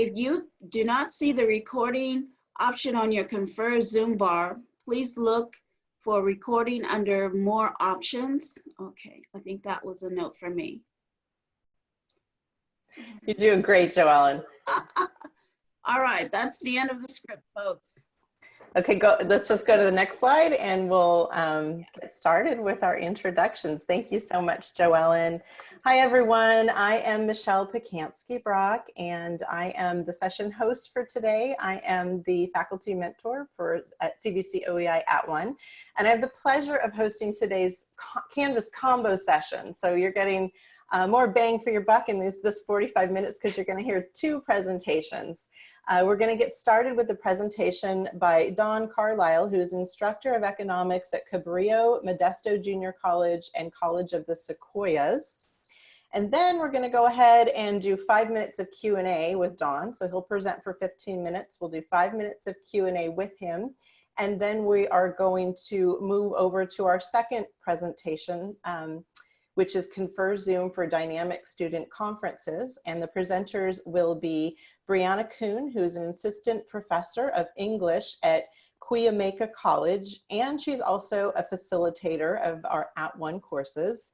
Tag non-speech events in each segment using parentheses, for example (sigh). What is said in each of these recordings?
If you do not see the recording option on your Confer Zoom bar, please look for recording under more options. Okay, I think that was a note for me. You're doing great, Joellen. (laughs) All right, that's the end of the script, folks. Okay, go. let's just go to the next slide and we'll um, get started with our introductions. Thank you so much, Joellen. Hi, everyone. I am Michelle Pacansky-Brock and I am the session host for today. I am the faculty mentor for at CVC OEI at one, and I have the pleasure of hosting today's Canvas combo session. So you're getting uh, more bang for your buck in this, this 45 minutes because you're going to hear two presentations. Uh, we're going to get started with the presentation by Don Carlisle, who is instructor of economics at Cabrillo, Modesto Junior College, and College of the Sequoias. And then we're going to go ahead and do five minutes of Q&A with Don. So he'll present for 15 minutes. We'll do five minutes of Q&A with him. And then we are going to move over to our second presentation, um, which is Confer Zoom for Dynamic Student Conferences. And the presenters will be Brianna Kuhn, who is an assistant professor of English at Cuyamaca College, and she's also a facilitator of our At One courses.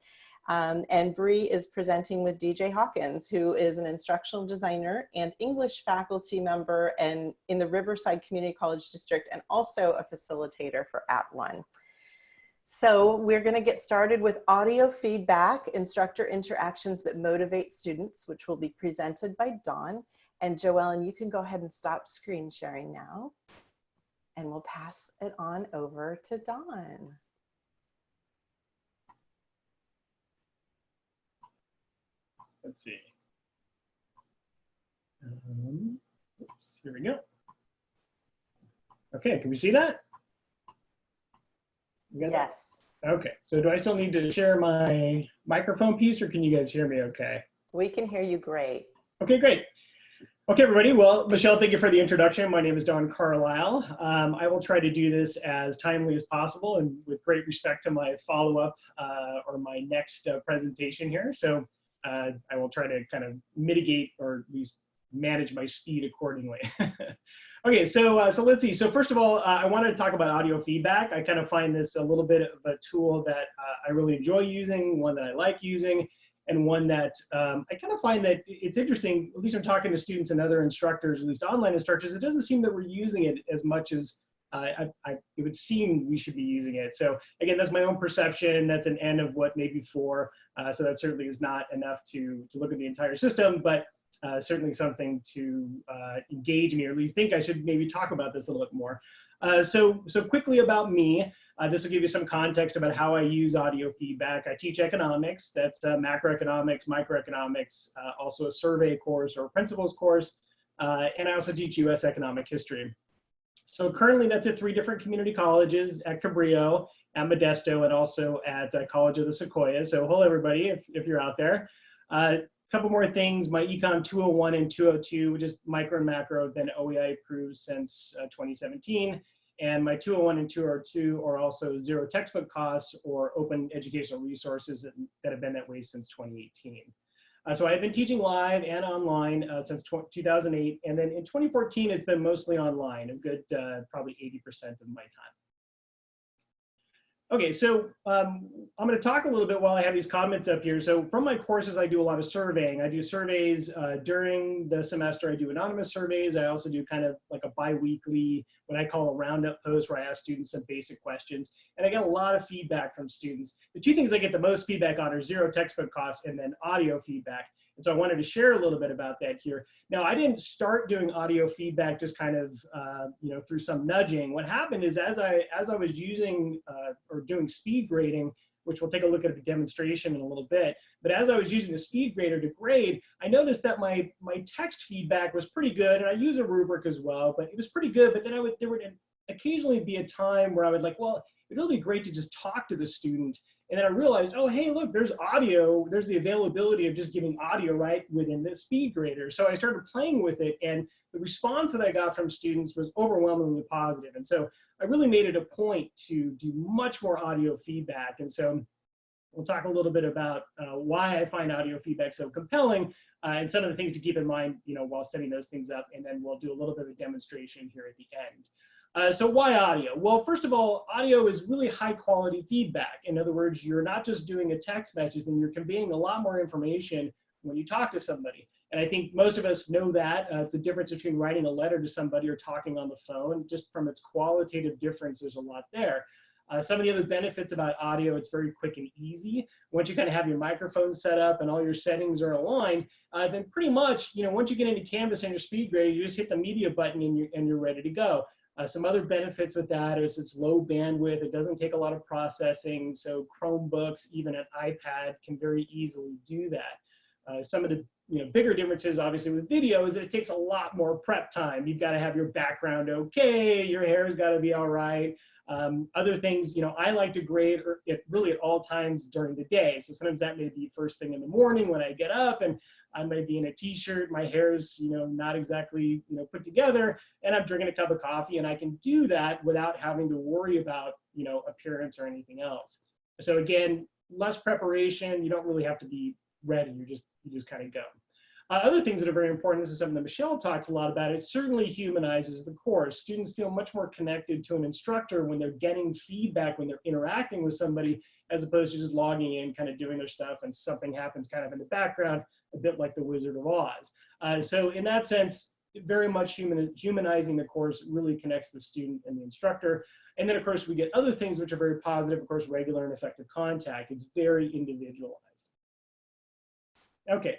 Um, and Bree is presenting with DJ Hawkins, who is an instructional designer and English faculty member and in the Riverside Community College District and also a facilitator for At One. So we're gonna get started with audio feedback, instructor interactions that motivate students, which will be presented by Don. And Joellen, you can go ahead and stop screen sharing now. And we'll pass it on over to Don. Let's see. Um, oops, here we go. Okay, can we see that? Yes. Okay, so do I still need to share my microphone piece or can you guys hear me okay? We can hear you great. Okay, great. Okay, everybody. Well, Michelle, thank you for the introduction. My name is Don Carlisle. Um, I will try to do this as timely as possible and with great respect to my follow-up uh, or my next uh, presentation here. So uh, I will try to kind of mitigate or at least manage my speed accordingly. (laughs) Okay, so uh, so let's see. So first of all, uh, I wanted to talk about audio feedback. I kind of find this a little bit of a tool that uh, I really enjoy using, one that I like using, and one that um, I kind of find that it's interesting. At least I'm talking to students and other instructors, at least online instructors. It doesn't seem that we're using it as much as I, I, it would seem we should be using it. So again, that's my own perception. That's an end of what maybe four. Uh, so that certainly is not enough to to look at the entire system, but uh, certainly something to uh, engage me, or at least think I should maybe talk about this a little bit more. Uh, so, so quickly about me, uh, this will give you some context about how I use audio feedback. I teach economics, that's uh, macroeconomics, microeconomics, uh, also a survey course or principles course, and I also teach US economic history. So currently that's at three different community colleges at Cabrillo, at Modesto, and also at College of the Sequoias. So hello everybody, if, if you're out there. Uh, couple more things. My Econ 201 and 202, which is micro and macro, have been OEI approved since uh, 2017. And my 201 and 202 are also zero textbook costs or open educational resources that, that have been that way since 2018. Uh, so I've been teaching live and online uh, since 2008. And then in 2014, it's been mostly online, a good uh, probably 80% of my time. Okay, so um, I'm going to talk a little bit while I have these comments up here. So from my courses, I do a lot of surveying. I do surveys uh, during the semester. I do anonymous surveys. I also do kind of like a biweekly, what I call a roundup post where I ask students some basic questions. And I get a lot of feedback from students. The two things I get the most feedback on are zero textbook costs and then audio feedback. And so I wanted to share a little bit about that here. Now, I didn't start doing audio feedback just kind of, uh, you know, through some nudging. What happened is as I, as I was using uh, or doing speed grading, which we'll take a look at the demonstration in a little bit. But as I was using the speed grader to grade, I noticed that my, my text feedback was pretty good. And I use a rubric as well, but it was pretty good. But then I would, there would occasionally be a time where I would like, well, it'd really be great to just talk to the student and then I realized, oh, hey, look, there's audio. There's the availability of just giving audio right within the speed grader. So I started playing with it, and the response that I got from students was overwhelmingly positive. And so I really made it a point to do much more audio feedback. And so We'll talk a little bit about uh, why I find audio feedback so compelling uh, and some of the things to keep in mind, you know, while setting those things up. And then we'll do a little bit of a demonstration here at the end. Uh, so why audio? Well, first of all, audio is really high quality feedback. In other words, you're not just doing a text message and you're conveying a lot more information when you talk to somebody. And I think most of us know that. Uh, it's the difference between writing a letter to somebody or talking on the phone. Just from its qualitative difference, there's a lot there. Uh, some of the other benefits about audio, it's very quick and easy. Once you kind of have your microphone set up and all your settings are aligned, uh, then pretty much, you know, once you get into Canvas and your SpeedGrade, you just hit the media button and you're, and you're ready to go. Uh, some other benefits with that is it's low bandwidth. It doesn't take a lot of processing. So Chromebooks, even an iPad can very easily do that. Uh, some of the you know bigger differences obviously with video is that it takes a lot more prep time. You've got to have your background okay, your hair's got to be all right. Um, other things, you know, I like to grade it really at all times during the day. So sometimes that may be first thing in the morning when I get up and I might be in a t-shirt, my hair's, you know, not exactly, you know, put together and I'm drinking a cup of coffee and I can do that without having to worry about, you know, appearance or anything else. So again, less preparation, you don't really have to be ready, you just, you just kind of go. Uh, other things that are very important, this is something that Michelle talks a lot about, it certainly humanizes the course. Students feel much more connected to an instructor when they're getting feedback, when they're interacting with somebody, as opposed to just logging in, kind of doing their stuff, and something happens kind of in the background, a bit like the Wizard of Oz. Uh, so in that sense, very much human, humanizing the course really connects the student and the instructor. And then of course we get other things which are very positive, of course, regular and effective contact. It's very individualized. Okay,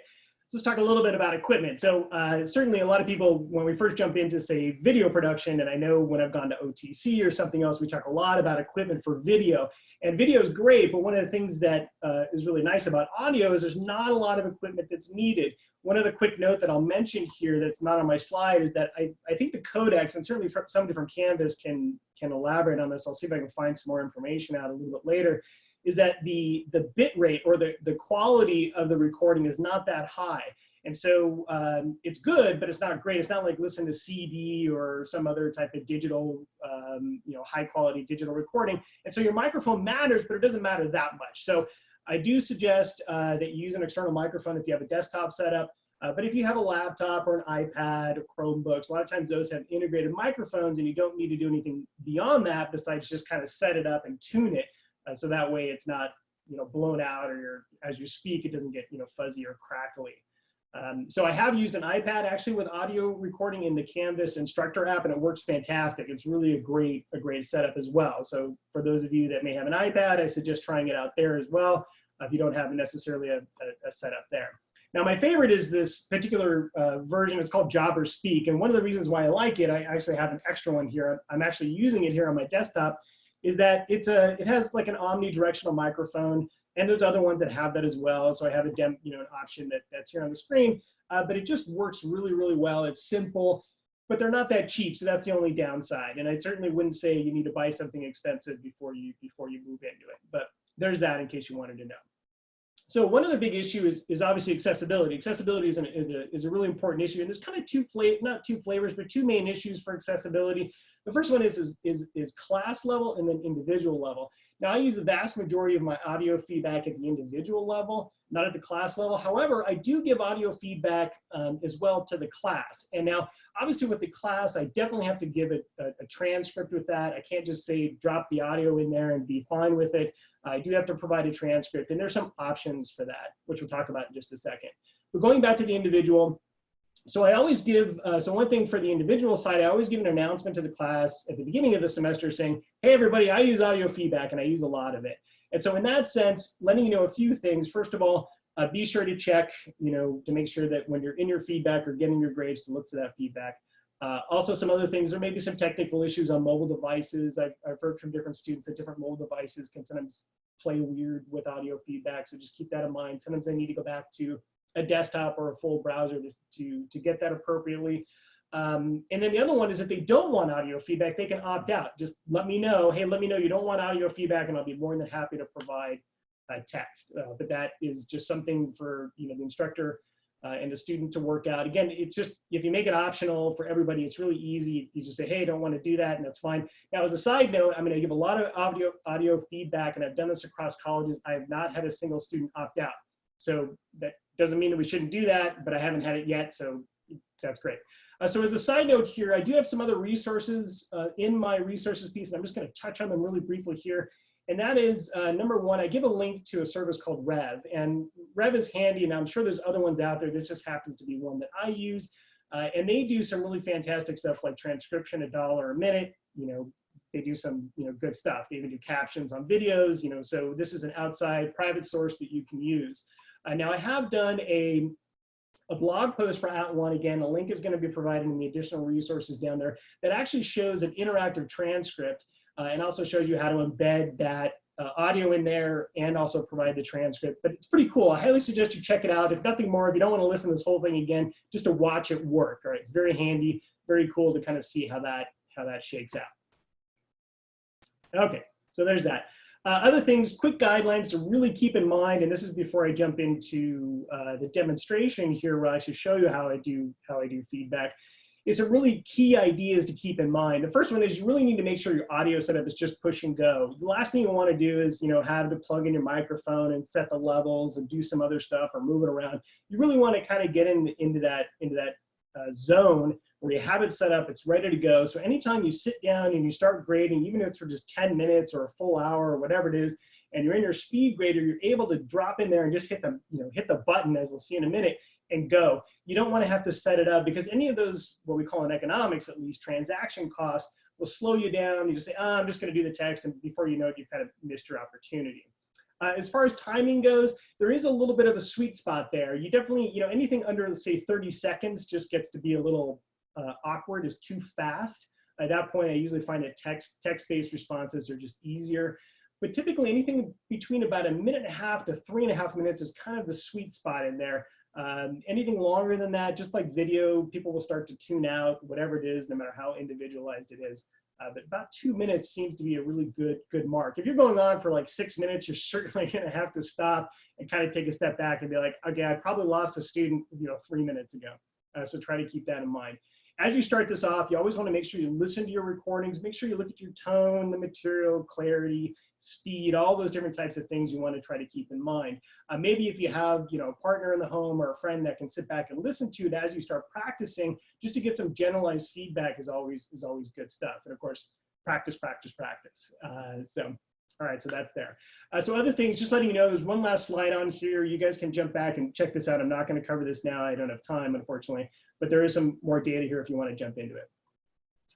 so let's talk a little bit about equipment. So uh, certainly a lot of people, when we first jump into say video production, and I know when I've gone to OTC or something else, we talk a lot about equipment for video. And video is great, but one of the things that uh, is really nice about audio is there's not a lot of equipment that's needed. One other quick note that I'll mention here that's not on my slide is that I, I think the codecs, and certainly somebody from Canvas can, can elaborate on this. I'll see if I can find some more information out a little bit later is that the the bit rate or the the quality of the recording is not that high. And so um, it's good but it's not great. It's not like listen to cd or some other type of digital um, you know high quality digital recording. And so your microphone matters but it doesn't matter that much. So i do suggest uh, that you use an external microphone if you have a desktop setup. Uh, but if you have a laptop or an ipad or chromebooks a lot of times those have integrated microphones and you don't need to do anything beyond that besides just kind of set it up and tune it uh, so that way it's not, you know, blown out or as you speak, it doesn't get, you know, fuzzy or crackly. Um, so I have used an iPad actually with audio recording in the Canvas instructor app and it works fantastic. It's really a great, a great setup as well. So for those of you that may have an iPad, I suggest trying it out there as well. Uh, if you don't have necessarily a, a, a setup there. Now, my favorite is this particular uh, version. It's called Jabra Speak. And one of the reasons why I like it, I actually have an extra one here. I'm actually using it here on my desktop is that it's a it has like an omnidirectional microphone and there's other ones that have that as well so i have a dem you know an option that that's here on the screen uh, but it just works really really well it's simple but they're not that cheap so that's the only downside and i certainly wouldn't say you need to buy something expensive before you before you move into it but there's that in case you wanted to know so one other big issue is, is obviously accessibility. Accessibility is, an, is, a, is a really important issue. And there's kind of two flavor, not two flavors, but two main issues for accessibility. The first one is, is, is, is class level and then individual level. Now I use the vast majority of my audio feedback at the individual level, not at the class level. However, I do give audio feedback um, as well to the class. And now, obviously with the class, I definitely have to give it a, a, transcript with that. I can't just say drop the audio in there and be fine with it. I do have to provide a transcript and there's some options for that, which we'll talk about in just a second. But going back to the individual, so I always give, uh, so one thing for the individual side, I always give an announcement to the class at the beginning of the semester saying, hey, everybody, I use audio feedback and I use a lot of it. And so in that sense, letting you know a few things, first of all, uh, be sure to check, you know, to make sure that when you're in your feedback or getting your grades to look for that feedback. Uh, also, some other things, there may be some technical issues on mobile devices. I've, I've heard from different students that different mobile devices can sometimes play weird with audio feedback. So just keep that in mind. Sometimes they need to go back to a desktop or a full browser to, to, to get that appropriately. Um, and then the other one is if they don't want audio feedback, they can opt out. Just let me know, hey, let me know you don't want audio feedback and I'll be more than happy to provide uh, text. Uh, but that is just something for you know the instructor uh, and the student to work out. Again, it's just, if you make it optional for everybody, it's really easy. You just say, hey, I don't want to do that, and that's fine. Now, as a side note, I'm going to give a lot of audio, audio feedback, and I've done this across colleges. I have not had a single student opt out. So that doesn't mean that we shouldn't do that, but I haven't had it yet, so that's great. Uh, so as a side note here, I do have some other resources uh, in my resources piece, and I'm just going to touch on them really briefly here. And that is uh, number one, I give a link to a service called Rev. And Rev is handy, and I'm sure there's other ones out there. This just happens to be one that I use. Uh, and they do some really fantastic stuff like transcription, a dollar a minute. You know, they do some you know good stuff. They even do captions on videos. You know, so this is an outside private source that you can use. Uh, now I have done a a blog post for At One again. A link is going to be provided in the additional resources down there that actually shows an interactive transcript uh, and also shows you how to embed that uh, audio in there and also provide the transcript. But it's pretty cool. I highly suggest you check it out. If nothing more, if you don't want to listen to this whole thing again, just to watch it work. All right, it's very handy, very cool to kind of see how that how that shakes out. Okay, so there's that. Uh, other things, quick guidelines to really keep in mind, and this is before I jump into uh, the demonstration here, where I should show you how I do how I do feedback is some really key ideas to keep in mind. The first one is you really need to make sure your audio setup is just push and go. The last thing you want to do is, you know, have to plug in your microphone and set the levels and do some other stuff or move it around. You really want to kind of get in, into that into that uh, zone where you have it set up, it's ready to go. So anytime you sit down and you start grading, even if it's for just 10 minutes or a full hour or whatever it is, and you're in your speed grader, you're able to drop in there and just hit the, you know, hit the button as we'll see in a minute and go. You don't want to have to set it up because any of those, what we call in economics at least, transaction costs will slow you down. You just say, oh, I'm just going to do the text, and before you know it, you've kind of missed your opportunity. Uh, as far as timing goes, there is a little bit of a sweet spot there. You definitely, you know, anything under, say, 30 seconds just gets to be a little uh, awkward, is too fast. At that point, I usually find that text text-based responses are just easier. But typically, anything between about a minute and a half to three and a half minutes is kind of the sweet spot in there. Um, anything longer than that, just like video, people will start to tune out, whatever it is, no matter how individualized it is. Uh, but about two minutes seems to be a really good good mark. If you're going on for like six minutes, you're (laughs) certainly going to have to stop and kind of take a step back and be like, okay, I probably lost a student, you know, three minutes ago. Uh, so try to keep that in mind. As you start this off, you always want to make sure you listen to your recordings, make sure you look at your tone, the material, clarity, speed, all those different types of things you want to try to keep in mind. Uh, maybe if you have, you know, a partner in the home or a friend that can sit back and listen to it as you start practicing, just to get some generalized feedback is always is always good stuff. And of course, practice, practice, practice. Uh, so. All right, so that's there. Uh, so other things, just letting you know, there's one last slide on here. You guys can jump back and check this out. I'm not going to cover this now. I don't have time, unfortunately, but there is some more data here if you want to jump into it.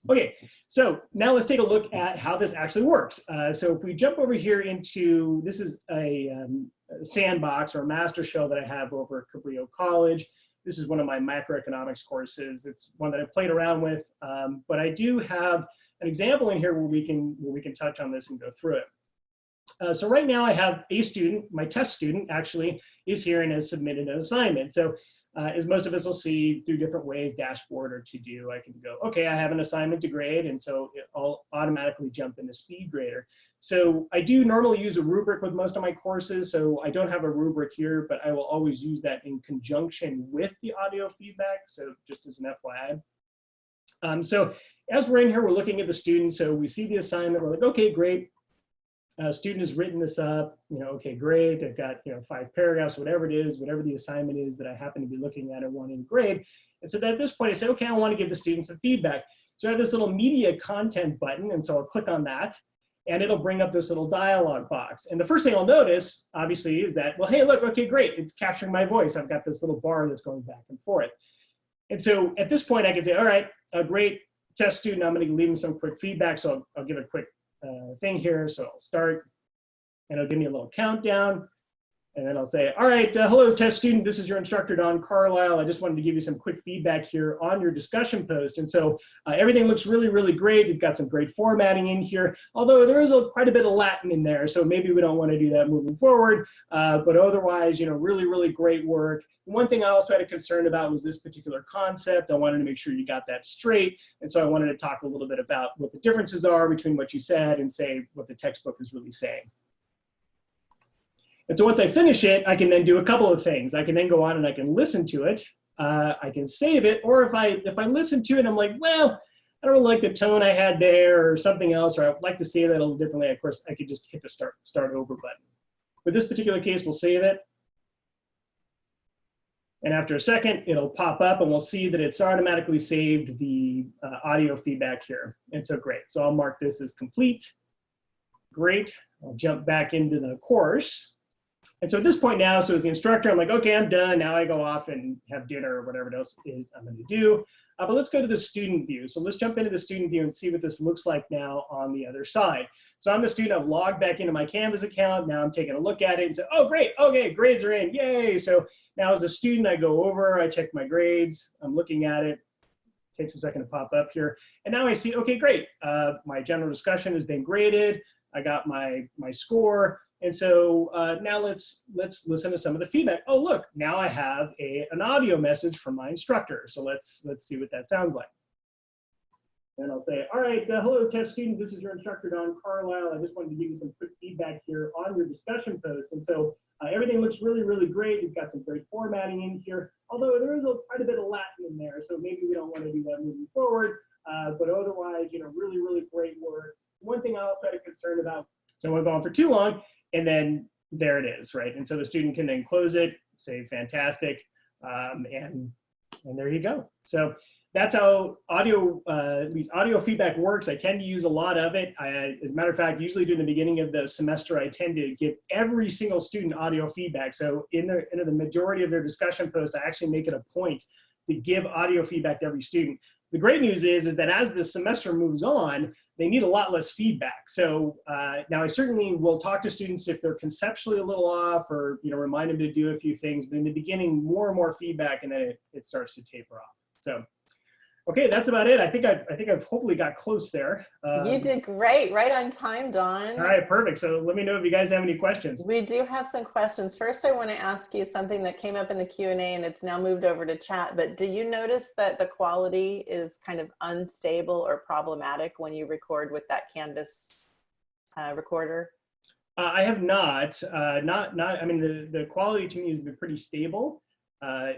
Okay, so now let's take a look at how this actually works. Uh, so if we jump over here into, this is a, um, sandbox or a master shell that I have over at Cabrillo College. This is one of my macroeconomics courses. It's one that I played around with, um, but I do have an example in here where we can where we can touch on this and go through it. Uh, so right now I have a student, my test student actually is here and has submitted an assignment. So uh, as most of us will see through different ways, dashboard or to do, I can go, okay, I have an assignment to grade, and so I'll automatically jump into SpeedGrader. So I do normally use a rubric with most of my courses, so I don't have a rubric here, but I will always use that in conjunction with the audio feedback, so just as an FYI. Um, so as we're in here, we're looking at the student, so we see the assignment, we're like, okay, great, uh, student has written this up, you know, okay, great. They've got, you know, five paragraphs, whatever it is, whatever the assignment is that I happen to be looking at or wanting to grade. And so at this point, I say, okay, I want to give the students some feedback. So I have this little media content button, and so I'll click on that, and it'll bring up this little dialog box. And the first thing I'll notice, obviously, is that, well, hey, look, okay, great. It's capturing my voice. I've got this little bar that's going back and forth. And so at this point, I can say, all right, a great test student, I'm going to leave them some quick feedback. So I'll, I'll give a quick uh, thing here. So I'll start and it'll give me a little countdown. And then I'll say, all right, uh, hello test student, this is your instructor, Don Carlisle. I just wanted to give you some quick feedback here on your discussion post. And so uh, everything looks really, really great. You've got some great formatting in here, although there is a, quite a bit of Latin in there. So maybe we don't want to do that moving forward. Uh, but otherwise, you know, really, really great work. One thing I also had a concern about was this particular concept. I wanted to make sure you got that straight. And so I wanted to talk a little bit about what the differences are between what you said and say what the textbook is really saying. And so once I finish it, I can then do a couple of things. I can then go on and I can listen to it. Uh, I can save it, or if I if I listen to it, I'm like, well, I don't really like the tone I had there, or something else, or I'd like to say that a little differently. Of course, I could just hit the start start over button. With this particular case, we'll save it. And after a second, it'll pop up and we'll see that it's automatically saved the uh, audio feedback here. And so great. So I'll mark this as complete. Great. I'll jump back into the course. And so at this point now, so as the instructor, I'm like, okay, I'm done. Now I go off and have dinner or whatever else it is I'm going to do. Uh, but let's go to the student view. So let's jump into the student view and see what this looks like now on the other side. So I'm the student, I've logged back into my Canvas account. Now I'm taking a look at it and say, oh, great. Okay, grades are in. Yay. So now as a student, I go over, I check my grades. I'm looking at it. Takes a second to pop up here. And now I see, okay, great. Uh, my general discussion has been graded. I got my, my score. And so uh, now let's let's listen to some of the feedback. Oh, look, now I have a, an audio message from my instructor. So let's let's see what that sounds like. And I'll say, all right, uh, hello, test student. This is your instructor, Don Carlisle. I just wanted to give you some quick feedback here on your discussion post. And so uh, everything looks really, really great. You've got some great formatting in here, although there is a, quite a bit of Latin in there. So maybe we don't want to do that moving forward. Uh, but otherwise, you know, really, really great work. One thing I also had a concern about, so I go on for too long, and then there it is, right? And so the student can then close it, say fantastic, um, and and there you go. So that's how audio, uh, at least audio feedback works. I tend to use a lot of it. I, as a matter of fact, usually during the beginning of the semester, I tend to give every single student audio feedback. So in the, in the majority of their discussion post, I actually make it a point to give audio feedback to every student. The great news is, is that as the semester moves on, they need a lot less feedback. So uh, now I certainly will talk to students if they're conceptually a little off or, you know, remind them to do a few things, but in the beginning, more and more feedback and then it, it starts to taper off. So Okay, that's about it. I think I've, I think I've hopefully got close there. Um, you did great, right on time, Don. All right, perfect. So let me know if you guys have any questions. We do have some questions. First, I want to ask you something that came up in the Q&A and it's now moved over to chat, but do you notice that the quality is kind of unstable or problematic when you record with that Canvas uh, recorder? Uh, I have not, uh, not, not, I mean, the, the quality to me has been pretty stable. Uh,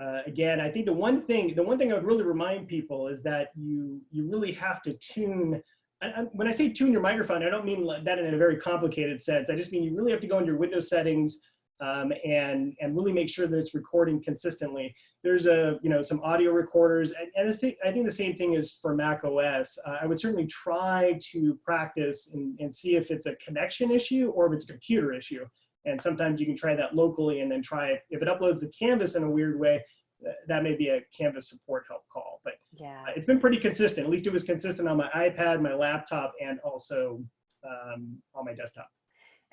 uh, again, I think the one thing, the one thing I would really remind people is that you you really have to tune. And when I say tune your microphone, I don't mean that in a very complicated sense. I just mean you really have to go into your Windows settings um, and and really make sure that it's recording consistently. There's a you know some audio recorders, and, and I think the same thing is for Mac OS. Uh, I would certainly try to practice and, and see if it's a connection issue or if it's a computer issue. And sometimes you can try that locally and then try it. If it uploads the canvas in a weird way, that may be a Canvas support help call. But yeah, uh, it's been pretty consistent. At least it was consistent on my iPad, my laptop, and also um, on my desktop.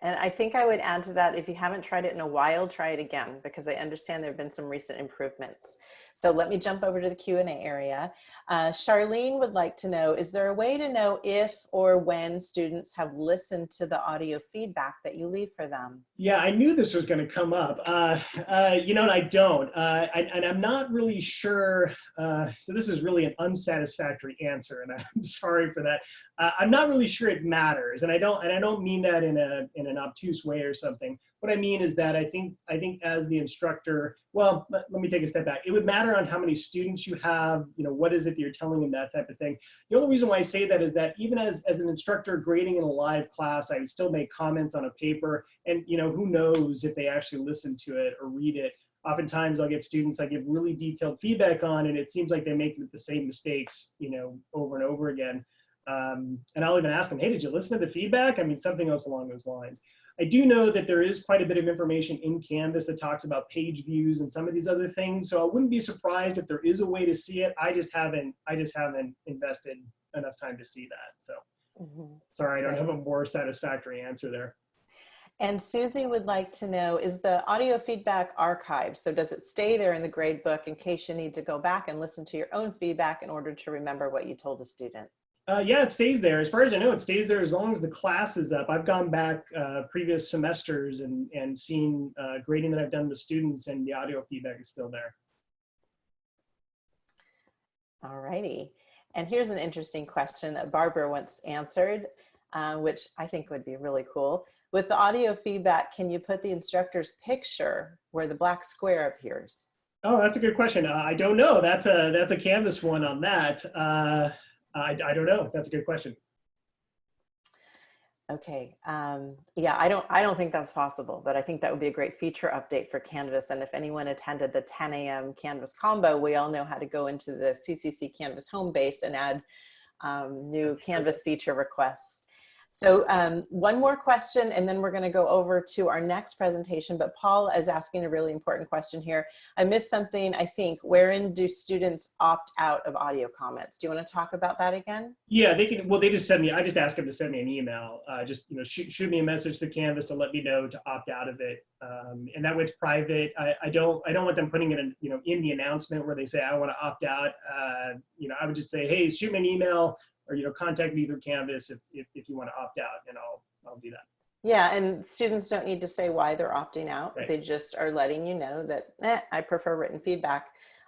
And I think I would add to that, if you haven't tried it in a while, try it again, because I understand there have been some recent improvements. So let me jump over to the Q&A area. Uh, Charlene would like to know, is there a way to know if or when students have listened to the audio feedback that you leave for them? Yeah, I knew this was going to come up. Uh, uh, you know, and I don't. Uh, I, and I'm not really sure. Uh, so this is really an unsatisfactory answer, and (laughs) I'm sorry for that. Uh, I'm not really sure it matters, and I don't, and I don't mean that in a in an obtuse way or something. What I mean is that I think I think as the instructor, well, let, let me take a step back. It would matter on how many students you have. You know, what is it that you're telling them, that type of thing. The only reason why I say that is that even as as an instructor grading in a live class, I would still make comments on a paper, and you know, who knows if they actually listen to it or read it oftentimes I'll get students I give really detailed feedback on, and it seems like they make the same mistakes, you know, over and over again. Um, and I'll even ask them, hey, did you listen to the feedback? I mean, something else along those lines. I do know that there is quite a bit of information in Canvas that talks about page views and some of these other things. So I wouldn't be surprised if there is a way to see it. I just haven't, I just haven't invested enough time to see that. So mm -hmm. sorry, I don't have a more satisfactory answer there. And Susie would like to know, is the audio feedback archived? So does it stay there in the grade book in case you need to go back and listen to your own feedback in order to remember what you told a student? Uh, yeah, it stays there. As far as I know, it stays there as long as the class is up. I've gone back uh, previous semesters and, and seen uh, grading that I've done with students and the audio feedback is still there. All righty. And here's an interesting question that Barbara once answered, uh, which I think would be really cool. with the audio feedback, can you put the instructor's picture where the black square appears? Oh, that's a good question. Uh, I don't know. That's a that's a Canvas one on that. I, I don't know. That's a good question. Okay, um, yeah, I don't, I don't think that's possible, but I think that would be a great feature update for Canvas. And if anyone attended the 10 a.m. Canvas combo, we all know how to go into the CCC Canvas home base and add um, new Canvas feature requests. So um, one more question, and then we're going to go over to our next presentation. But Paul is asking a really important question here. I missed something, I think. Wherein do students opt out of audio comments? Do you want to talk about that again? Yeah, they can. Well, they just send me. I just ask them to send me an email. Uh, just you know, shoot, shoot me a message to Canvas to let me know to opt out of it. Um, and that way it's private. I, I don't. I don't want them putting it in. You know, in the announcement where they say I want to opt out. Uh, you know, I would just say, hey, shoot me an email or you know contact me through canvas if, if, if you want to opt out and i'll i'll do that. Yeah and students don't need to say why they're opting out. Right. they just are letting you know that eh, i prefer written feedback.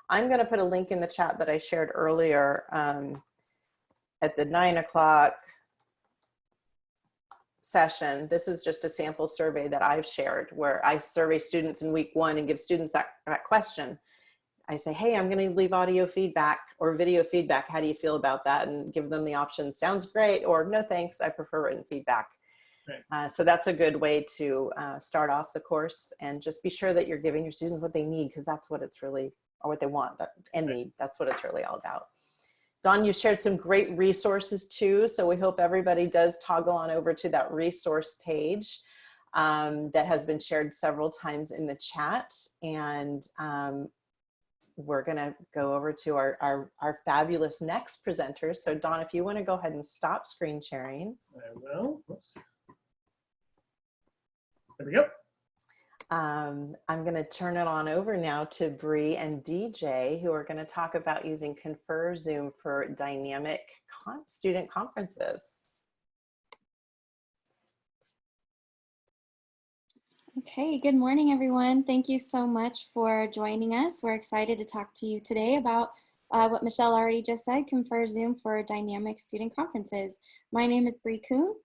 I'm going to put a link in the chat that i shared earlier um, at the nine o'clock session. This is just a sample survey that i've shared where i survey students in week one and give students that, that question I say, hey, I'm going to leave audio feedback or video feedback. How do you feel about that? And give them the option, sounds great, or no thanks, I prefer written feedback. Right. Uh, so that's a good way to uh, start off the course and just be sure that you're giving your students what they need because that's what it's really, or what they want that, and need. That's what it's really all about. Don, you shared some great resources too. So we hope everybody does toggle on over to that resource page um, that has been shared several times in the chat. And um, we're going to go over to our, our, our fabulous next presenters. So Don, if you want to go ahead and stop screen sharing. i will Whoops. there we go Um, I'm going to turn it on over now to Bree and DJ, who are going to talk about using Confer Zoom for dynamic con student conferences. Okay, good morning, everyone. Thank you so much for joining us. We're excited to talk to you today about uh, what Michelle already just said, Confer Zoom for dynamic student conferences. My name is Bree Kuhn.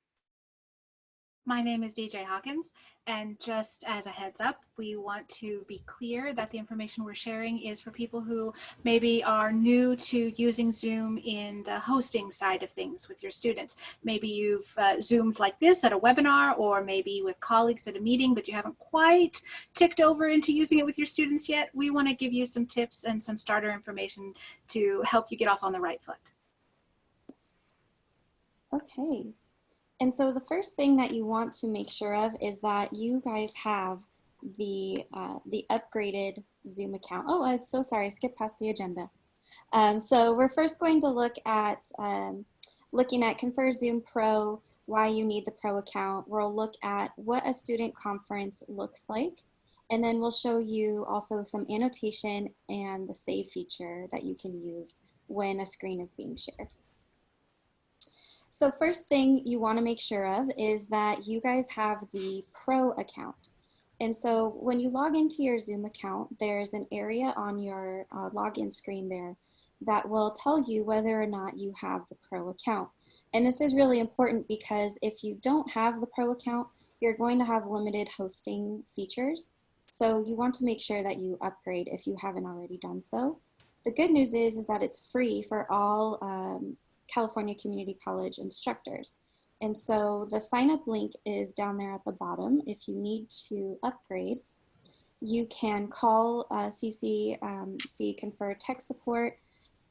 My name is DJ Hawkins, and just as a heads up, we want to be clear that the information we're sharing is for people who maybe are new to using Zoom in the hosting side of things with your students. Maybe you've uh, Zoomed like this at a webinar, or maybe with colleagues at a meeting, but you haven't quite ticked over into using it with your students yet. We want to give you some tips and some starter information to help you get off on the right foot. Okay, and so the first thing that you want to make sure of is that you guys have the, uh, the upgraded Zoom account. Oh, I'm so sorry, I skipped past the agenda. Um, so we're first going to look at um, looking at Confer Zoom Pro, why you need the Pro account. We'll look at what a student conference looks like. And then we'll show you also some annotation and the save feature that you can use when a screen is being shared. So first thing you wanna make sure of is that you guys have the Pro account. And so when you log into your Zoom account, there's an area on your uh, login screen there that will tell you whether or not you have the Pro account. And this is really important because if you don't have the Pro account, you're going to have limited hosting features. So you want to make sure that you upgrade if you haven't already done so. The good news is, is that it's free for all um, California Community College instructors. And so the sign up link is down there at the bottom. If you need to upgrade, you can call uh, CC, um, Confer tech support.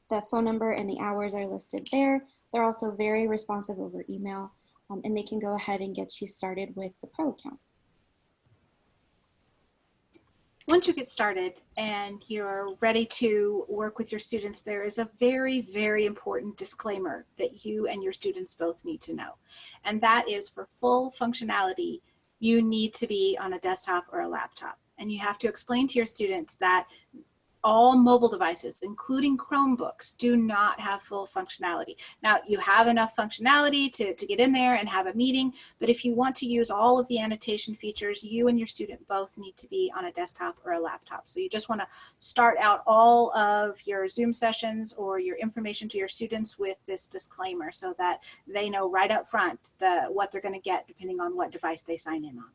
The phone number and the hours are listed there. They're also very responsive over email um, and they can go ahead and get you started with the pro account. Once you get started and you're ready to work with your students, there is a very, very important disclaimer that you and your students both need to know. And that is for full functionality, you need to be on a desktop or a laptop. And you have to explain to your students that all mobile devices, including Chromebooks, do not have full functionality. Now, you have enough functionality to, to get in there and have a meeting, but if you want to use all of the annotation features, you and your student both need to be on a desktop or a laptop. So you just want to start out all of your Zoom sessions or your information to your students with this disclaimer so that they know right up front the, what they're going to get depending on what device they sign in on.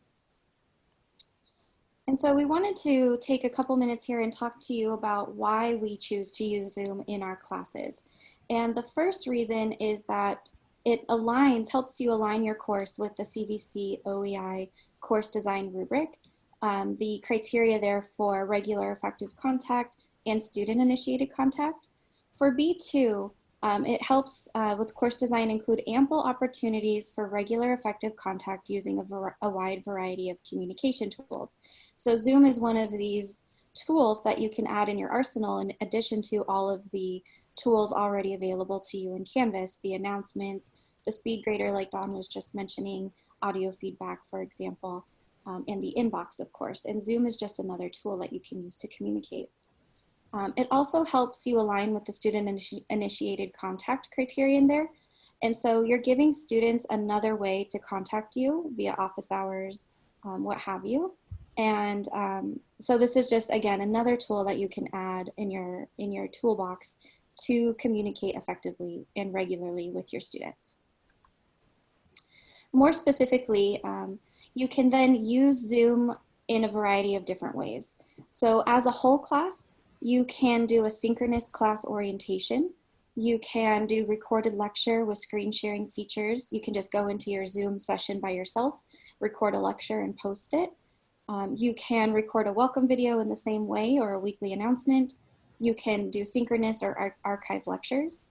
And so we wanted to take a couple minutes here and talk to you about why we choose to use Zoom in our classes. And the first reason is that it aligns, helps you align your course with the CVC OEI course design rubric. Um, the criteria there for regular effective contact and student initiated contact. For B2, um, it helps uh, with course design include ample opportunities for regular effective contact using a, a, wide variety of communication tools. So Zoom is one of these tools that you can add in your arsenal in addition to all of the tools already available to you in Canvas, the announcements, the speed grader like Don was just mentioning, audio feedback, for example, um, and the inbox, of course. And Zoom is just another tool that you can use to communicate. Um, it also helps you align with the student initi initiated contact criterion there. And so you're giving students another way to contact you via office hours, um, what have you. And um, so this is just, again, another tool that you can add in your, in your toolbox to communicate effectively and regularly with your students. More specifically, um, you can then use Zoom in a variety of different ways. So as a whole class, you can do a synchronous class orientation. You can do recorded lecture with screen sharing features. You can just go into your Zoom session by yourself, record a lecture and post it. Um, you can record a welcome video in the same way or a weekly announcement. You can do synchronous or ar archive lectures.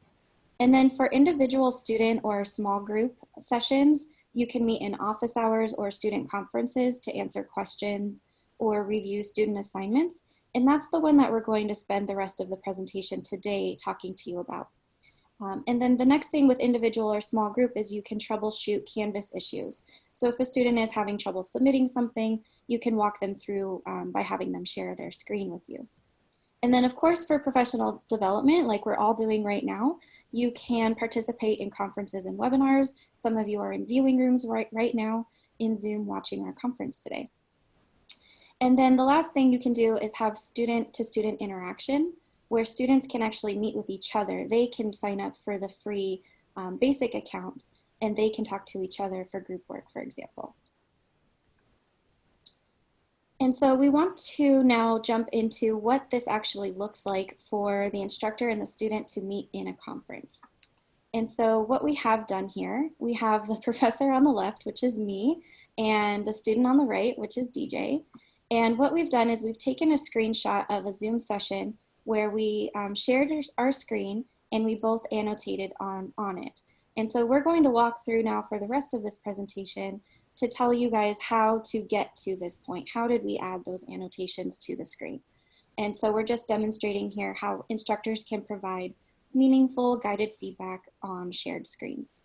And then for individual student or small group sessions, you can meet in office hours or student conferences to answer questions or review student assignments. And that's the one that we're going to spend the rest of the presentation today talking to you about. Um, and then the next thing with individual or small group is you can troubleshoot Canvas issues. So if a student is having trouble submitting something, you can walk them through um, by having them share their screen with you. And then of course for professional development, like we're all doing right now, you can participate in conferences and webinars. Some of you are in viewing rooms right, right now in Zoom watching our conference today. And then the last thing you can do is have student to student interaction where students can actually meet with each other. They can sign up for the free um, basic account and they can talk to each other for group work, for example. And so we want to now jump into what this actually looks like for the instructor and the student to meet in a conference. And so what we have done here, we have the (laughs) professor on the left, which is me, and the student on the right, which is DJ. And what we've done is we've taken a screenshot of a Zoom session where we um, shared our screen and we both annotated on, on it. And so we're going to walk through now for the rest of this presentation to tell you guys how to get to this point. How did we add those annotations to the screen? And so we're just demonstrating here how instructors can provide meaningful guided feedback on shared screens.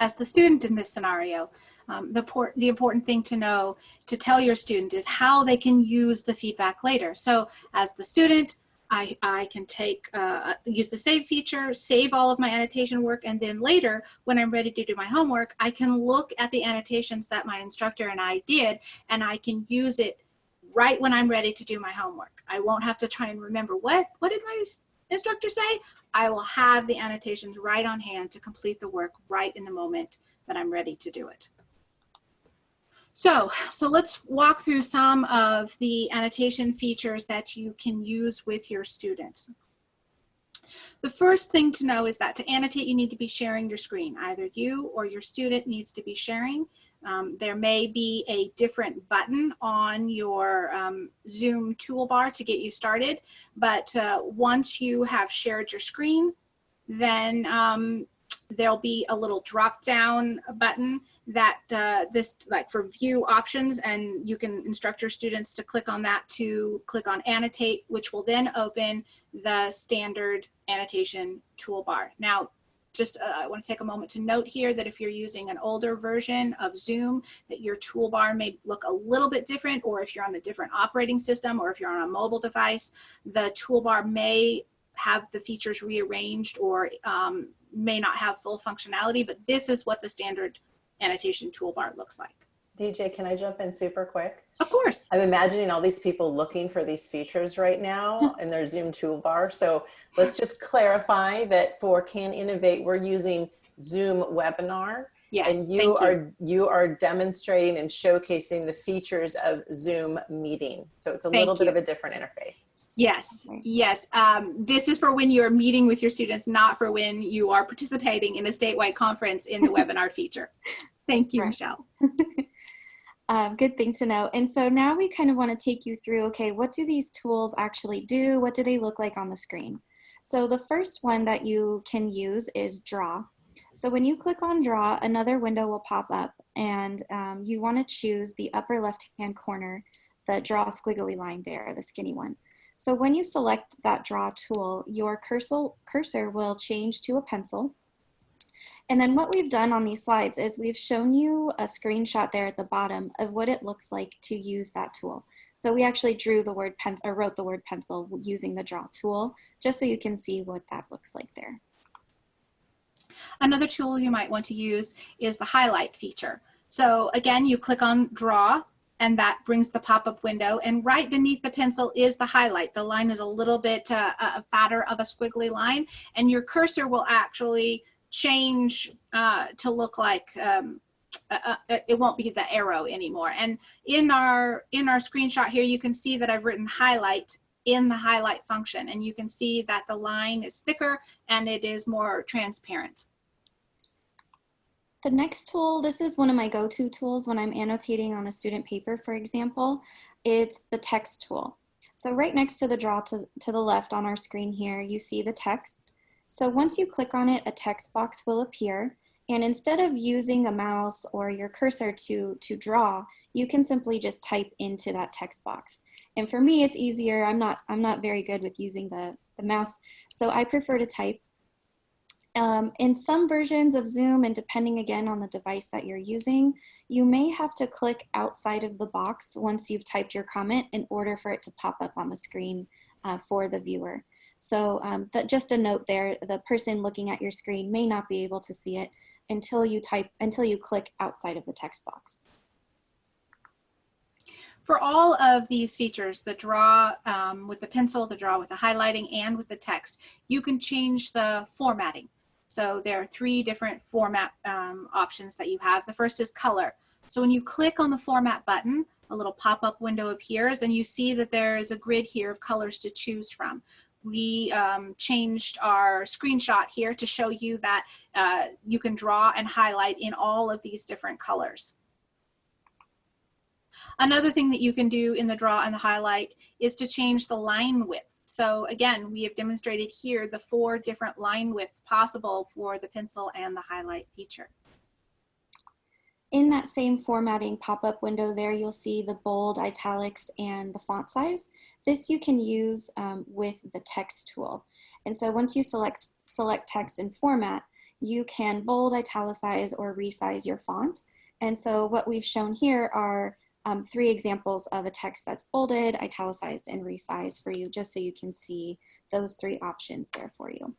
As the student in this scenario, um, the, the important thing to know to tell your student is how they can use the feedback later. So as the student, I, I can take, uh, use the save feature, save all of my annotation work, and then later, when I'm ready to do my homework, I can look at the annotations that my instructor and I did, and I can use it right when I'm ready to do my homework. I won't have to try and remember what, what did my instructor say? I will have the annotations right on hand to complete the work right in the moment that I'm ready to do it. So, so let's walk through some of the annotation features that you can use with your students. The first thing to know is that to annotate, you need to be sharing your screen. Either you or your student needs to be sharing. Um, there may be a different button on your um, Zoom toolbar to get you started, but uh, once you have shared your screen, then um, there'll be a little drop down button that uh, this like for view options and you can instruct your students to click on that to click on annotate which will then open the standard annotation toolbar. Now just uh, I want to take a moment to note here that if you're using an older version of Zoom, that your toolbar may look a little bit different, or if you're on a different operating system, or if you're on a mobile device, the toolbar may have the features rearranged or um, may not have full functionality, but this is what the standard annotation toolbar looks like. DJ, can I jump in super quick? Of course. I'm imagining all these people looking for these features right now in their Zoom toolbar. So let's just clarify that for Can Innovate, we're using Zoom webinar. Yes. and you, thank are you are demonstrating and showcasing the features of Zoom meeting. So it's a Thank little bit of a different interface. Yes, Okay. yes. Um, this is for when you are meeting with your students, not for when you are participating in a statewide conference in the (laughs) webinar feature. Thank you, Right. Michelle. (laughs) Um, good thing to know. And so now we kind of want to take you through, okay, what do these tools actually do? What do they look like on the screen? So the first one that you can use is draw. So when you click on draw, another window will pop up and um, you want to choose the upper left-hand corner, the draw squiggly line there, the skinny one. So when you select that draw tool, your cursor, cursor will change to a pencil. And then what we've done on these slides is we've shown you a screenshot there at the bottom of what it looks like to use that tool. So we actually drew the word pen or wrote the word pencil using the draw tool, just so you can see what that looks like there. Another tool you might want to use is the highlight feature. So again, you click on draw and that brings the pop-up window and right beneath the pencil is the highlight. The line is a little bit uh, uh, fatter of a squiggly line and your cursor will actually change uh, to look like um, uh, uh, it won't be the arrow anymore. And in our in our screenshot here, you can see that I've written highlight in the highlight function and you can see that the line is thicker and it is more transparent. The next tool, this is one of my go-to tools when I'm annotating on a student paper, for example, it's the text tool. So right next to the draw to, to the left on our screen here, you see the text. So once you click on it, a text box will appear. And instead of using a mouse or your cursor to, to draw, you can simply just type into that text box. And for me, it's easier. I'm not, I'm not very good with using the, the mouse, so I prefer to type. Um, in some versions of Zoom, and depending again on the device that you're using, you may have to click outside of the box once you've typed your comment in order for it to pop up on the screen uh, for the viewer. So um, that, just a note there, the person looking at your screen may not be able to see it until you type, until you click outside of the text box. For all of these features, the draw um, with the pencil, the draw with the highlighting, and with the text, you can change the formatting. So there are three different format um, options that you have. The first is color. So when you click on the format button, a little pop-up window appears and you see that there is a grid here of colors to choose from. We um, changed our screenshot here to show you that uh, you can draw and highlight in all of these different colors. Another thing that you can do in the draw and the highlight is to change the line width. So again, we have demonstrated here the four different line widths possible for the pencil and the highlight feature. In that same formatting pop-up window there, you'll see the bold, italics, and the font size. This you can use um, with the text tool. And so once you select, select text and format, you can bold, italicize, or resize your font. And so what we've shown here are um, three examples of a text that's bolded, italicized, and resized for you, just so you can see those three options there for you.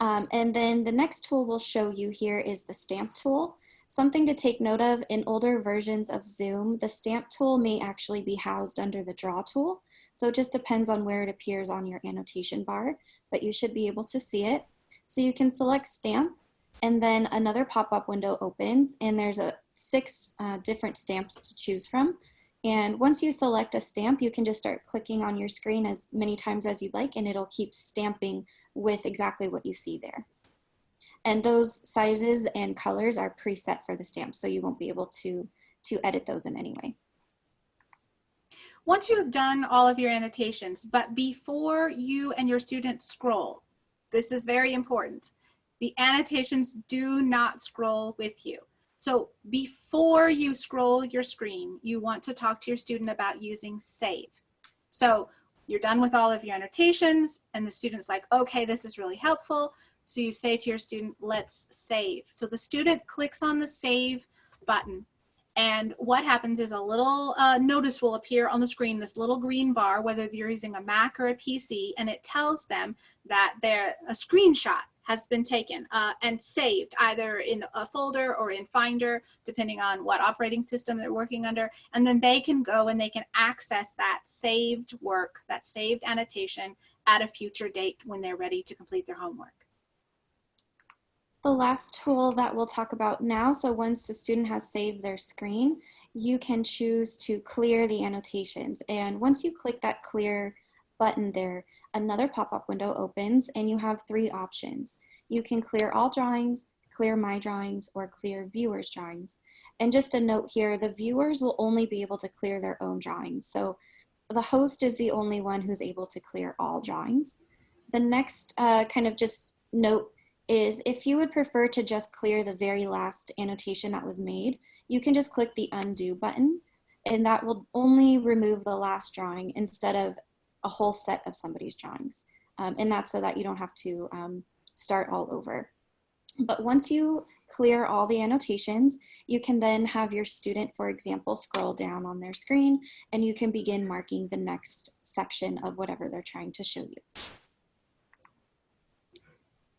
Um, and then the next tool we'll show you here is the stamp tool. Something to take note of in older versions of Zoom, the stamp tool may actually be housed under the draw tool. So it just depends on where it appears on your annotation bar, but you should be able to see it. So you can select stamp and then another pop-up window opens and there's a six uh, different stamps to choose from. And once you select a stamp, you can just start clicking on your screen as many times as you'd like and it'll keep stamping with exactly what you see there. And those sizes and colors are preset for the stamp, so you won't be able to, to edit those in any way. Once you have done all of your annotations, but before you and your students scroll, this is very important. The annotations do not scroll with you. So before you scroll your screen, you want to talk to your student about using save. So you're done with all of your annotations and the student's like, okay, this is really helpful. So you say to your student, let's save. So the student clicks on the save button. And what happens is a little uh, notice will appear on the screen, this little green bar, whether you're using a Mac or a PC, and it tells them that they're a screenshot has been taken uh, and saved either in a folder or in Finder, depending on what operating system they're working under. And then they can go and they can access that saved work, that saved annotation at a future date when they're ready to complete their homework. The last tool that we'll talk about now, so once the student has saved their screen, you can choose to clear the annotations. And once you click that clear button there, another pop-up window opens and you have three options. You can clear all drawings, clear my drawings, or clear viewers drawings. And just a note here, the viewers will only be able to clear their own drawings. So the host is the only one who's able to clear all drawings. The next uh, kind of just note is if you would prefer to just clear the very last annotation that was made, you can just click the undo button and that will only remove the last drawing instead of a whole set of somebody's drawings. Um, and that's so that you don't have to um, start all over. But once you clear all the annotations, you can then have your student, for example, scroll down on their screen and you can begin marking the next section of whatever they're trying to show you.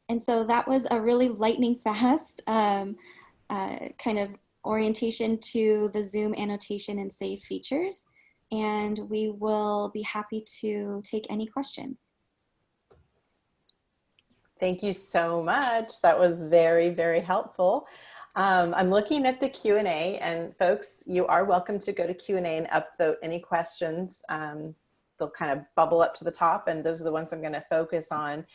And so that was a really lightning (laughs) fast um, uh, kind of orientation to the Zoom annotation and save features. And we will be happy to take any questions. Thank you so much. That was very, very helpful. Um, I'm looking at the Q&A and folks, you are welcome to go to Q&A and upvote any questions. Um, they'll kind of bubble up to the top and those are the ones I'm gonna focus on.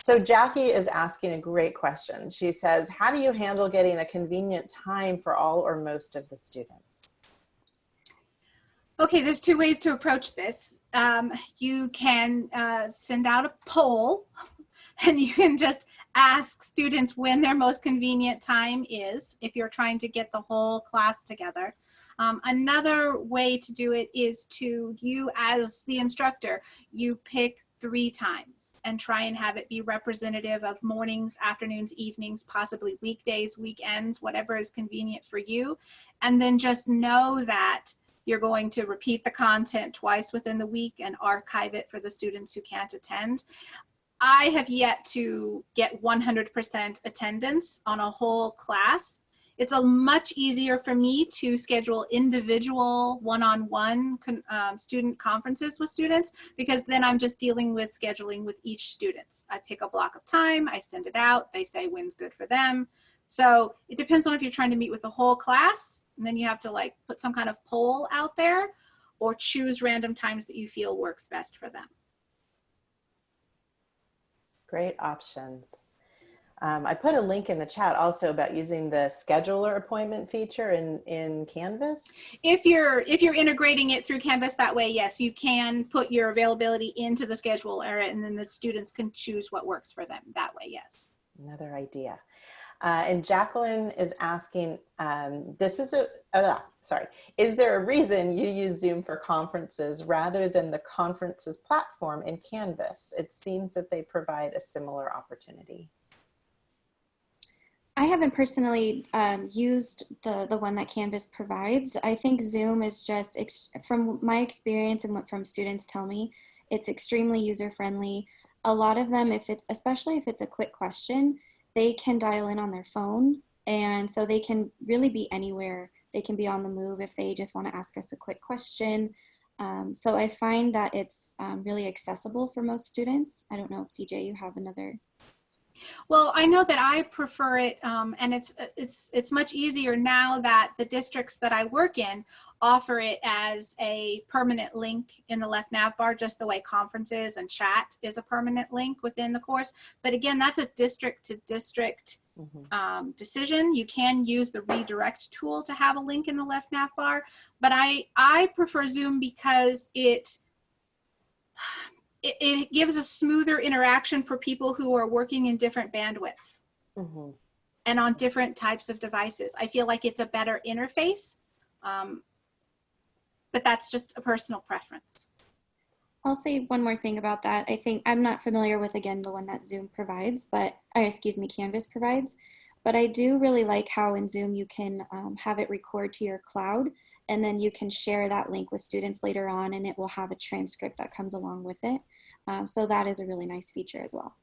So Jackie is asking a great question. She says, how do you handle getting a convenient time for all or most of the students? Okay, there's two ways to approach this. Um, you can uh, send out a poll (laughs) and you can just ask students when their most convenient time is if you're trying to get the whole class together. Um, another way to do it is to you as the instructor, you pick three times and try and have it be representative of mornings, afternoons, evenings, possibly weekdays, weekends, whatever is convenient for you. And then just know that you're going to repeat the content twice within the week and archive it for the students who can't attend. I have yet to get 100% attendance on a whole class it's a much easier for me to schedule individual one-on-one -on -one, um, student conferences with students because then I'm just dealing with scheduling with each student. I pick a block of time, I send it out, they say when's good for them. So it depends on if you're trying to meet with the whole class and then you have to like put some kind of poll out there or choose random times that you feel works best for them. Great options. Um, I put a link in the chat also about using the scheduler appointment feature in, in Canvas. If you're if you're integrating it through Canvas that way, yes, you can put your availability into the scheduler and then the students can choose what works for them that way, yes. Another idea. Uh, and Jacqueline is asking, um, this is a, uh, sorry, is there a reason you use Zoom for conferences rather than the conferences platform in Canvas? It seems that they provide a similar opportunity. I haven't personally um, used the, the one that Canvas provides. I think Zoom is just, from my experience and what from students tell me, it's extremely user-friendly. A lot of them, if it's, especially if it's a quick question, they can dial in on their phone. And so they can really be anywhere. They can be on the move if they just want to ask us a quick question. Um, so I find that it's um, really accessible for most students. I don't know if DJ, you have another well, I know that I prefer it, um, and it's it's it's much easier now that the districts that I work in offer it as a permanent link in the left nav bar, just the way conferences and chat is a permanent link within the course. But again, that's a district to district mm -hmm. um, decision. You can use the redirect tool to have a link in the left nav bar, but I I prefer Zoom because it it, it, gives a smoother interaction for people who are working in different bandwidths mm -hmm. and on different types of devices. I feel like it's a better interface, um, but that's just a personal preference. I'll say one more thing about that. I think I'm not familiar with, again, the one that Zoom provides, but, or excuse me, Canvas provides. But I do really like how in Zoom you can um, have it record to your cloud and then you can share that link with students later on and it will have a transcript that comes along with it. Uh, so that is a really nice feature as well.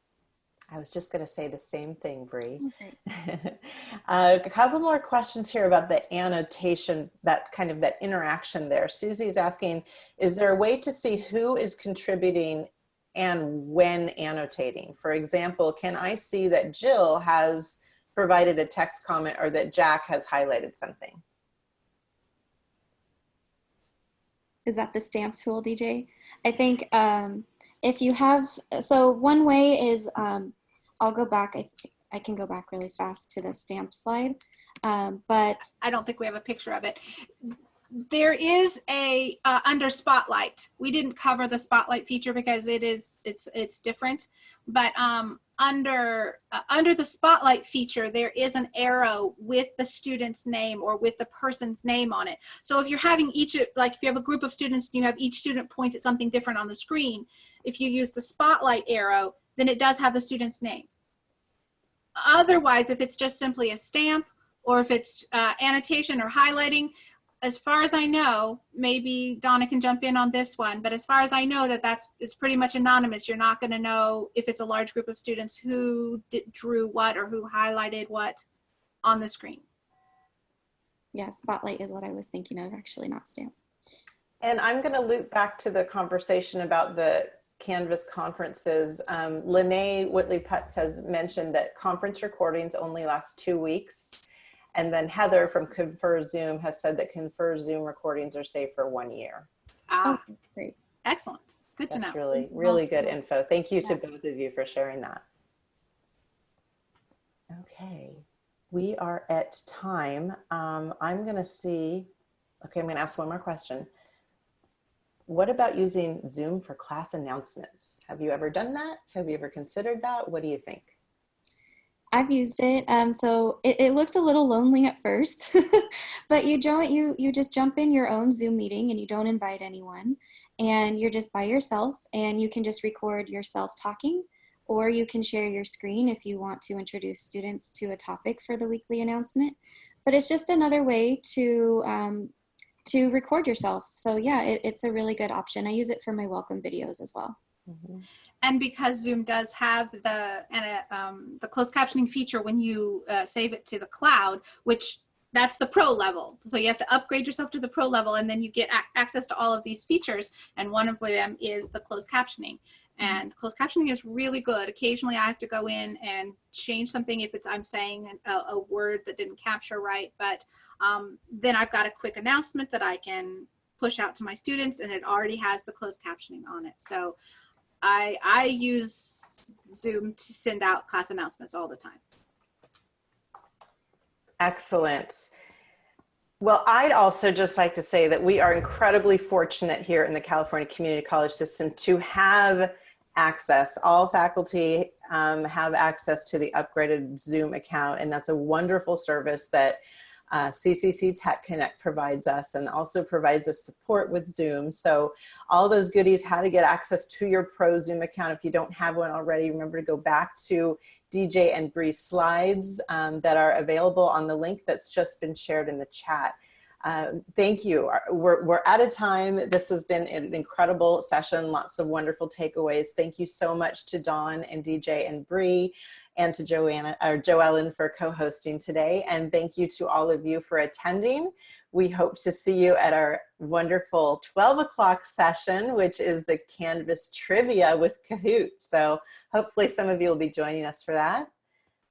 I was just going to say the same thing, Bree. Okay. (laughs) uh, a couple more questions here about the annotation, that kind of that interaction there. Susie's asking, is there a way to see who is contributing and when annotating? For example, can I see that Jill has provided a text comment or that Jack has highlighted something? Is that the stamp tool, DJ? I think um, if you have, so one way is, um, I'll go back, I, I can go back really fast to the stamp slide, um, but I don't think we have a picture of it. There is a uh, under spotlight. We didn't cover the spotlight feature because it is it's it's different. But um, under uh, under the spotlight feature, there is an arrow with the student's name or with the person's name on it. So if you're having each like if you have a group of students and you have each student point at something different on the screen, if you use the spotlight arrow, then it does have the student's name. Otherwise, if it's just simply a stamp or if it's uh, annotation or highlighting, as far as I know, maybe Donna can jump in on this one, but as far as I know that that's it's pretty much anonymous. You're not going to know if it's a large group of students who did, drew what or who highlighted what on the screen. yeah, Spotlight is what I was thinking of, actually not stamp. And I'm going to loop back to the conversation about the Canvas conferences. Um, Lene Whitley Putz has mentioned that conference recordings only last two weeks. And then Heather from ConferZoom has said that ConferZoom recordings are safe for one year. Ah, great. excellent. Good to know. That's know. really, really good info. Thank you to Yeah. both of you for sharing that. Okay, we are at time. Um, I'm going to see, okay, I'm going to ask one more question. What about using Zoom for class announcements? Have you ever done that? Have you ever considered that? What do you think? I've used it. Um, so it, it looks a little lonely at first, (laughs) but you don't, you, you just jump in your own Zoom meeting and you don't invite anyone and you're just by yourself and you can just record yourself talking or you can share your screen if you want to introduce students to a topic for the weekly announcement. But it's just another way to, um, to record yourself. So yeah, it, it's a really good option. I use it for my welcome videos as well. Mhm. And because Zoom does have the and uh, um, the closed captioning feature when you uh, save it to the cloud, which that's the pro level. So you have to upgrade yourself to the pro level, and then you get ac access to all of these features. And one of them is the closed captioning. And closed captioning is really good. Occasionally, I have to go in and change something if it's I'm saying a, a word that didn't capture right. But um, then I've got a quick announcement that I can push out to my students, and it already has the closed captioning on it. So I I use Zoom to send out class announcements all the time. Excellent. Well, I'd also just like to say that we are incredibly fortunate here in the California Community College system to have access. All faculty um, have access to the upgraded Zoom account, and that's a wonderful service that uh, CCC Tech Connect provides us and also provides us support with Zoom. So all those goodies, how to get access to your pro Zoom account. If you don't have one already, remember to go back to DJ and Bree's slides um, that are available on the link that's just been shared in the chat. Um, thank you. We're, we're out of time. This has been an incredible session, lots of wonderful takeaways. Thank you so much to Don and DJ and Bree and to Joanna or Joellen for co-hosting today. And thank you to all of you for attending. We hope to see you at our wonderful 12 o'clock session, which is the Canvas trivia with Kahoot. So hopefully some of you will be joining us for that.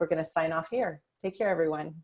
We're gonna sign off here. Take care, everyone.